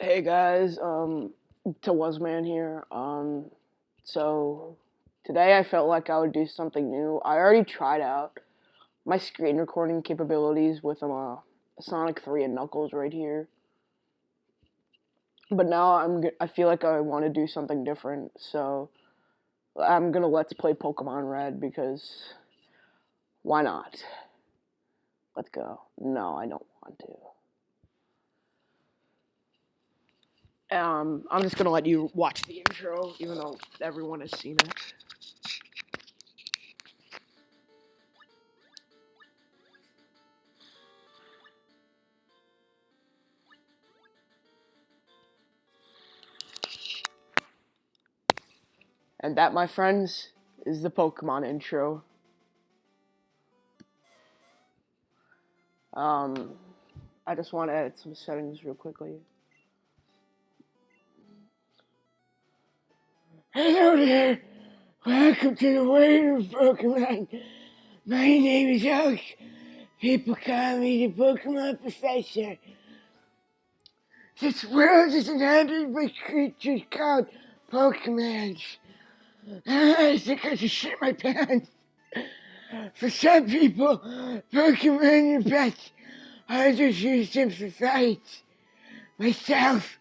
Hey guys, um, Tawazman here. Um, so today I felt like I would do something new. I already tried out my screen recording capabilities with um, uh, Sonic 3 and Knuckles right here. But now I'm I feel like I want to do something different, so I'm gonna let's play Pokemon Red because why not? Let's go. No, I don't want to. Um, I'm just gonna let you watch the intro, even though everyone has seen it. And that, my friends, is the Pokemon intro. Um, I just want to edit some settings real quickly. Hello there! Welcome to the world of Pokemon! My name is Oak. People call me the Pokemon Professor. This world is inhabited by creatures called Pokemons. Ah, I think I just shit my pants. For some people, Pokemon are pets. Others use them for fights. Myself,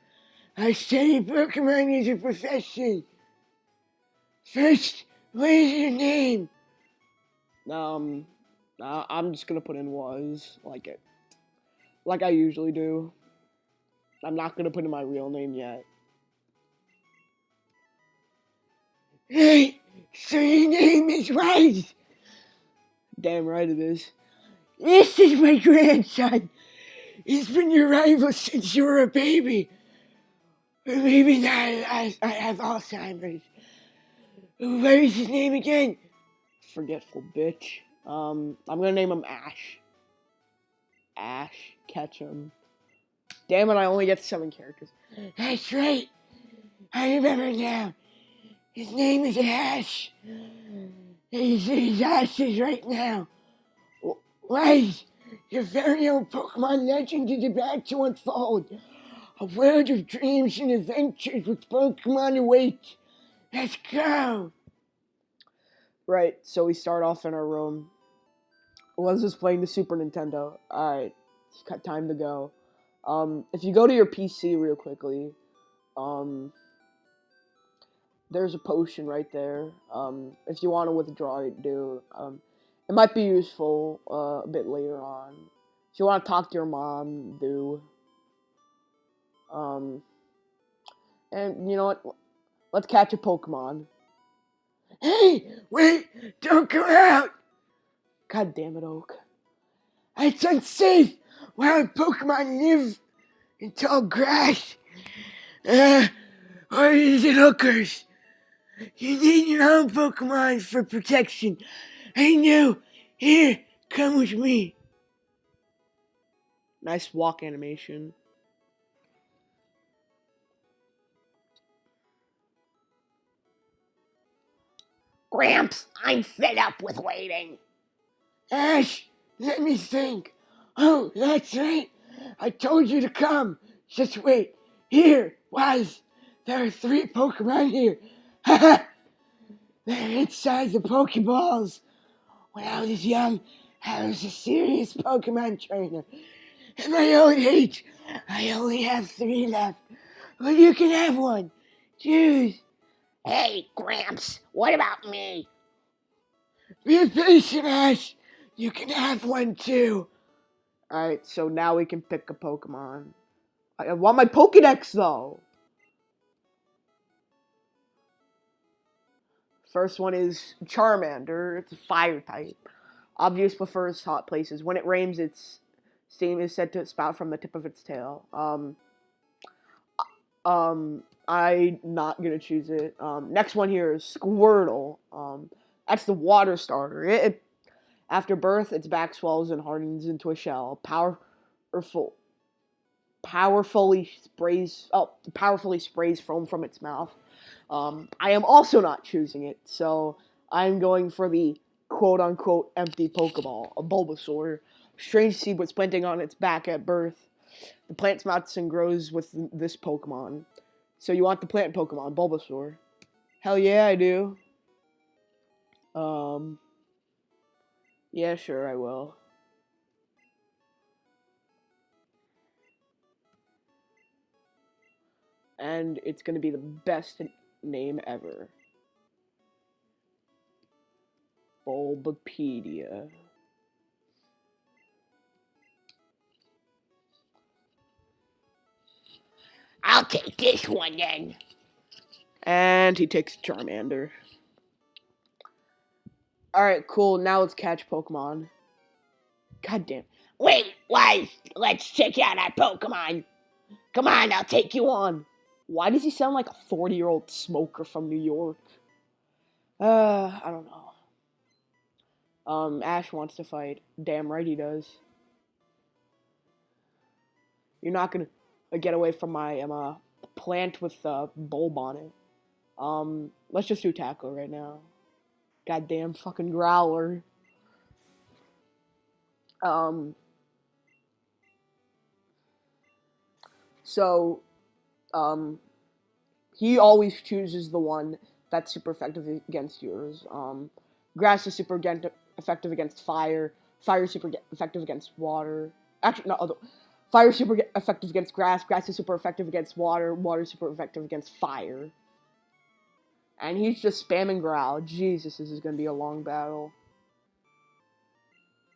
I study Pokemon as a profession. First, what is your name? Um, I'm just gonna put in was like it, like I usually do. I'm not gonna put in my real name yet. Hey, so your name is Wise. Damn right it is. This is my grandson. He's been your rival since you were a baby. Maybe now I, I have Alzheimer's. What is his name again? Forgetful bitch. Um, I'm gonna name him Ash. Ash Ketchum. Damn it, I only get seven characters. That's right. I remember now. His name is Ash. He's, he's Ashes right now. Wait, your very own Pokemon legend is about to unfold. A world of dreams and adventures with Pokemon awaits. Let's go! Right, so we start off in our room. Was just playing the Super Nintendo. Alright, time to go. Um, if you go to your PC real quickly, um, there's a potion right there. Um, if you want to withdraw it, do. Um, it might be useful uh, a bit later on. If you want to talk to your mom, do. Um, and you know what? Let's catch a Pokemon. Hey, wait! Don't go out! God damn it, Oak. It's unsafe! Wild Pokemon live in tall grass. Uh, or is it hookers? You need your own Pokemon for protection. I know. Here, come with me. Nice walk animation. Gramps, I'm fed up with waiting. Ash, let me think. Oh, that's right. I told you to come. Just wait. Here, Wise. There are three Pokemon here. They're inside the Pokeballs. When I was young, I was a serious Pokemon trainer. At my old age, I only have three left. But you can have one. Choose. Hey, Gramps, what about me? Be patient, Ash. You can have one too. Alright, so now we can pick a Pokemon. I want my Pokedex though. First one is Charmander. It's a fire type. Obvious prefers hot places. When it rains, its steam is said to spout from the tip of its tail. Um, um, I'm not gonna choose it. Um, next one here is Squirtle. Um, that's the water starter. It, it, after birth, its back swells and hardens into a shell. Powerful, powerfully sprays. Oh, powerfully sprays foam from its mouth. Um, I am also not choosing it, so I'm going for the quote unquote empty Pokeball, a Bulbasaur. Strange seed was planting on its back at birth. The plant sprouts and grows with this Pokemon. So you want the plant Pokemon, Bulbasaur. Hell yeah, I do. Um, yeah, sure, I will. And it's gonna be the best name ever. Bulbapedia. I'll take this one then. And he takes Charmander. Alright, cool. Now let's catch Pokemon. God damn. Wait, why? Let's check out our Pokemon. Come on, I'll take you on. Why does he sound like a 40 year old smoker from New York? Uh, I don't know. Um, Ash wants to fight. Damn right he does. You're not gonna get away from my um, uh, plant with the bulb on it. Um, let's just do tackle right now. Goddamn fucking growler. Um. So, um, he always chooses the one that's super effective against yours. Um, grass is super effective against fire. Fire is super effective against water. Actually, not other. Fire is super effective against grass. Grass is super effective against water. Water is super effective against fire. And he's just spamming growl. Jesus, this is gonna be a long battle.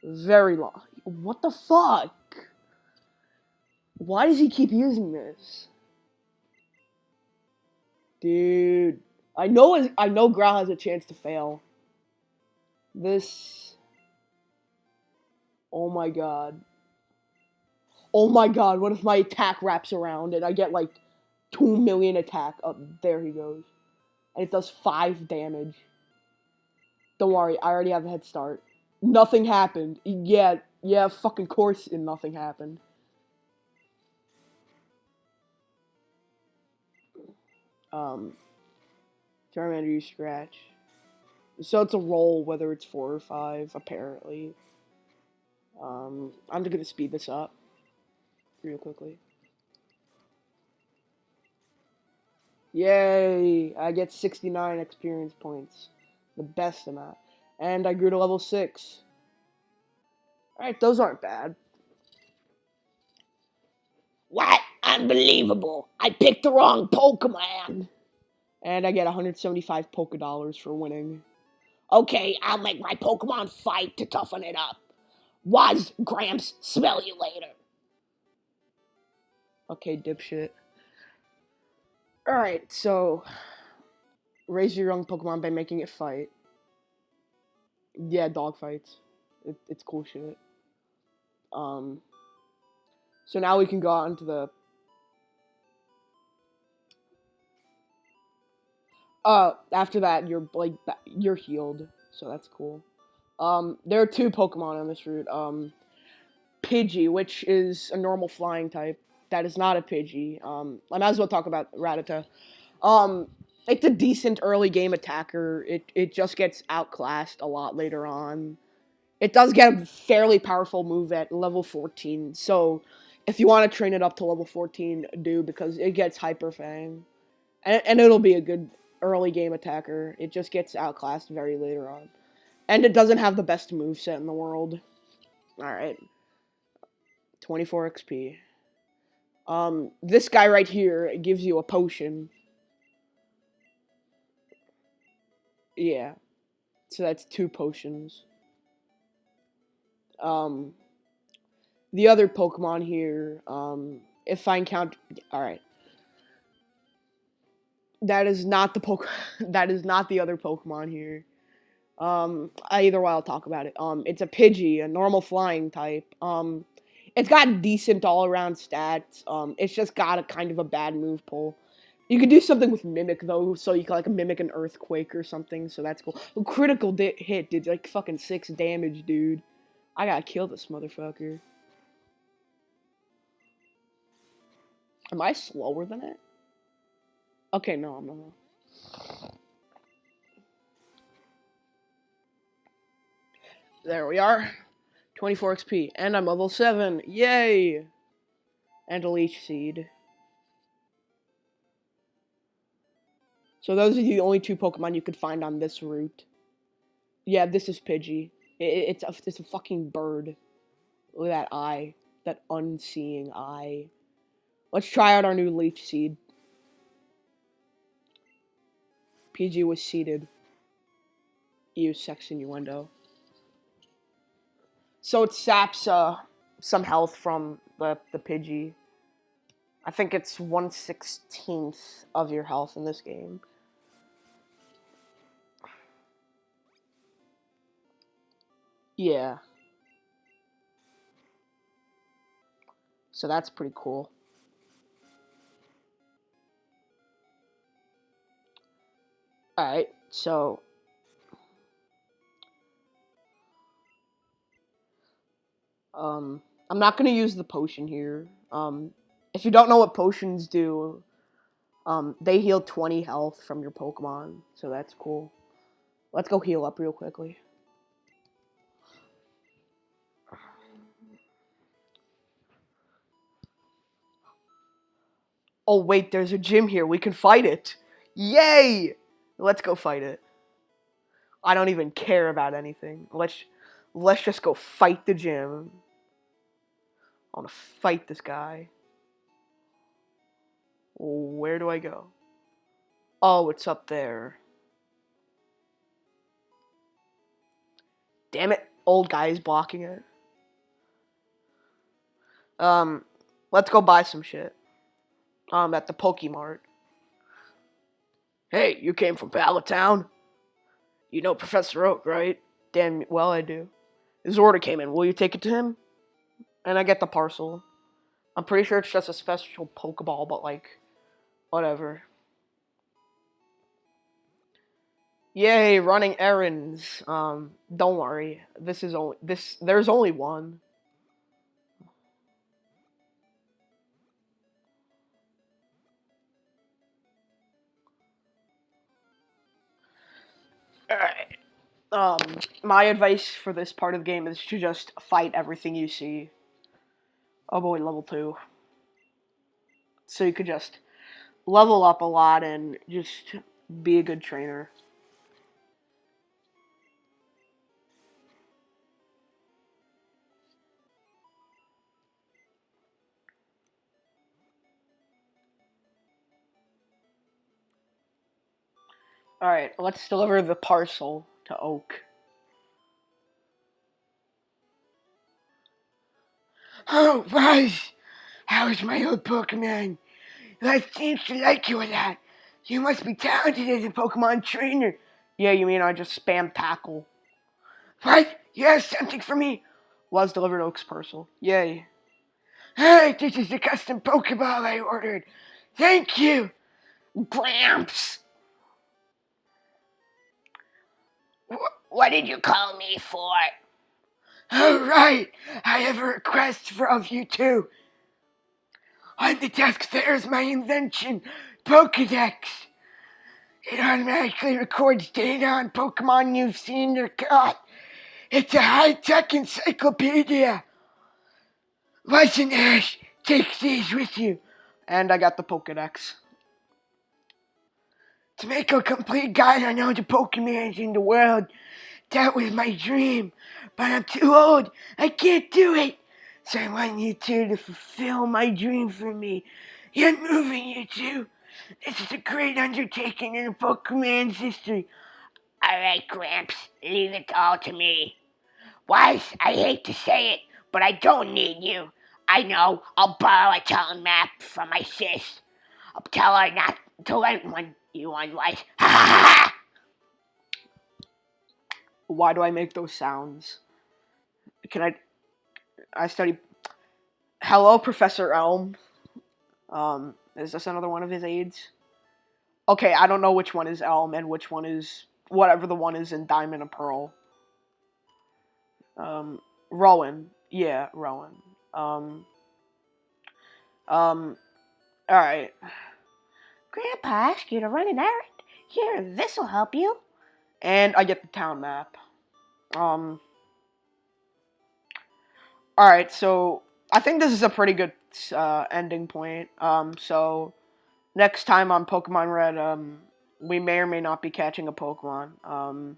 Very long. What the fuck? Why does he keep using this? Dude. I know I know Growl has a chance to fail. This Oh my god. Oh my god, what if my attack wraps around and I get like 2 million attack? Up oh, there he goes. And it does 5 damage. Don't worry, I already have a head start. Nothing happened. Yeah, yeah, fucking course and nothing happened. Um, Charmander you scratch. So it's a roll, whether it's four or five, apparently. Um, I'm just gonna speed this up real quickly. Yay! I get 69 experience points. The best amount. And I grew to level 6. Alright, those aren't bad. What? Unbelievable. I picked the wrong Pokemon. And I get 175 Poke Dollars for winning. Okay, I'll make my Pokemon fight to toughen it up. Was Gramps, smell you later. Okay, dipshit. Alright, so raise your young Pokemon by making it fight. Yeah, dog fights. It, it's cool shit. Um, so now we can go out into the Uh, after that, you're like you're healed, so that's cool. Um, there are two Pokemon on this route. Um, Pidgey, which is a normal flying type. That is not a Pidgey. Um, I might as well talk about Rattata. Um, it's a decent early game attacker. It it just gets outclassed a lot later on. It does get a fairly powerful move at level 14. So if you want to train it up to level 14, do because it gets Hyper Fang. And, and it'll be a good early game attacker. It just gets outclassed very later on. And it doesn't have the best move set in the world. Alright. 24 XP. Um, this guy right here gives you a potion. Yeah. So that's two potions. Um, the other Pokemon here, um, if I encounter... Alright that is not the poke that is not the other Pokemon here. Um, either way, I'll talk about it. Um, it's a Pidgey, a normal flying type. Um, it's got decent all around stats. Um, it's just got a kind of a bad move pull. You could do something with Mimic though, so you can like mimic an earthquake or something. So that's cool. A critical hit did like fucking six damage, dude. I gotta kill this motherfucker. Am I slower than it? Okay, no, I'm not. There we are. 24 XP. And I'm level 7. Yay! and a leech seed. So those are the only two Pokemon you could find on this route. Yeah, this is Pidgey. It, it's a it's a fucking bird. Look at that eye, that unseeing eye. Let's try out our new leech seed. Pidgey was seated. You sex innuendo. So it saps uh, some health from the, the Pidgey. I think it's 1 16th of your health in this game. Yeah. So that's pretty cool. Alright, so um I'm not gonna use the potion here. Um if you don't know what potions do, um they heal 20 health from your Pokemon, so that's cool. Let's go heal up real quickly. Oh wait, there's a gym here. We can fight it. Yay! Let's go fight it. I don't even care about anything. Let's let's just go fight the gym. I want to fight this guy. Where do I go? Oh, it's up there. Damn it, old guy is blocking it. Um, let's go buy some shit. Um, at the Pokemart. Hey, you came from Pallet Town? You know Professor Oak, right? Damn well I do. His order came in. Will you take it to him? And I get the parcel. I'm pretty sure it's just a special Pokeball, but like, whatever. Yay, running errands. Um, don't worry. This is only this. There's only one. Alright. Um, my advice for this part of the game is to just fight everything you see. Oh boy, level 2. So you could just level up a lot and just be a good trainer. Alright, let's deliver the parcel to Oak. Oh, Buzz! How's my old Pokemon? Life seems to like you a lot. You must be talented as a Pokemon trainer. Yeah, you mean I just spam tackle? What? You have something for me? Was delivered Oak's parcel. Yay. Hey, this is the custom Pokeball I ordered. Thank you. Gramps! Wh- What did you call me for? All right, I have a request for of you two. On the desk there is my invention, Pokedex. It automatically records data on Pokemon you've seen or caught. It's a high-tech encyclopedia. Listen, Ash, take these with you And I got the Pokedex. to make a complete guide on all the Pokemon in the world. That was my dream, but I'm too old. I can't do it. So I want you two to fulfill my dream for me. You're moving, you two. This is a great undertaking in Pokemon's history. Alright, Gramps, leave it all to me. Wise, I hate to say it, but I don't need you. I know, I'll borrow a talent map from my sis. I'll tell her not to let one you on Wise. Ha ha ha! Why do I make those sounds? Can I? I study. Hello, Professor Elm. Um, is this another one of his aides? Okay, I don't know which one is Elm and which one is whatever the one is in Diamond and Pearl. Um, Rowan. Yeah, Rowan. Um. Um. All right. Grandpa asked you to run an errand. Here, this'll help you. And I get the town map. Um. All right, so I think this is a pretty good uh, ending point. Um, so next time on Pokemon Red, um, we may or may not be catching a Pokemon. Um,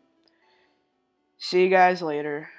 see you guys later.